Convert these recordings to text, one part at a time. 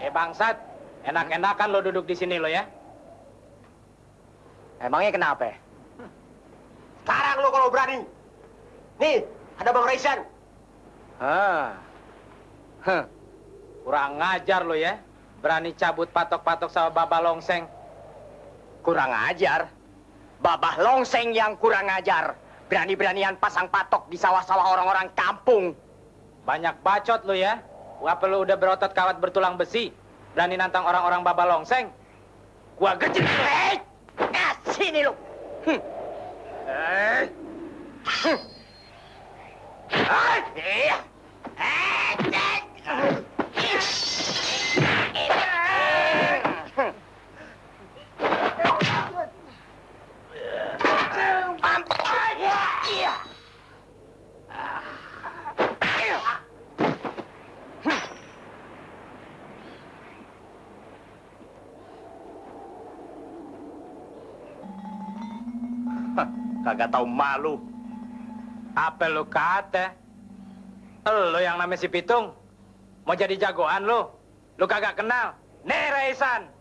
Eh bangsat, enak-enakan lo duduk di sini lo ya. Emangnya kenapa? Sekarang lo kalau berani. Nih, ada Bang Raisan. Hah. Huh. Kurang ngajar lo ya. Berani cabut patok-patok sama Baba Longseng. Kurang ajar. Babah longseng yang kurang ajar. Berani-beranian pasang patok di sawah-sawah orang-orang kampung. Banyak bacot lo ya. Apa lo udah berotot kawat bertulang besi? Berani nantang orang-orang Baba Longseng? Gua gejek. Hei! Nah, sini lu. Hmm. Eh. Hmm. Kagak tahu malu. Apa lu kata? Lo yang namanya si Pitung. Mau jadi jagoan lo. Lu kagak kenal. Nih Raisan.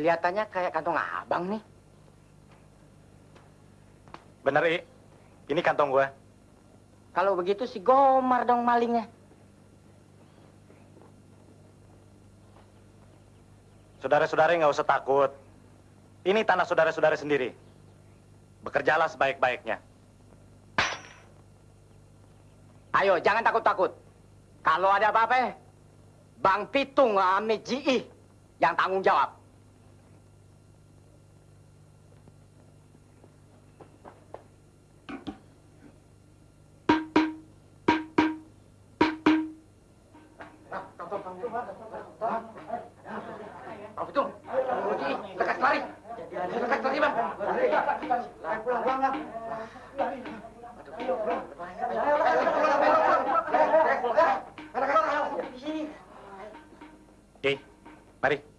Kelihatannya kayak kantong abang nih. Bener, I. Ini kantong gua. Kalau begitu si Gomar dong malingnya. Saudara-saudara nggak usah takut. Ini tanah saudara-saudara sendiri. Bekerjalah sebaik-baiknya. Ayo, jangan takut-takut. Kalau ada apa-apa, Bang Pitung sama Ji yang tanggung jawab. Bang Pitung, Ji, lekas lari. Lekas Bang. Pulang, pulang, Oke, mari.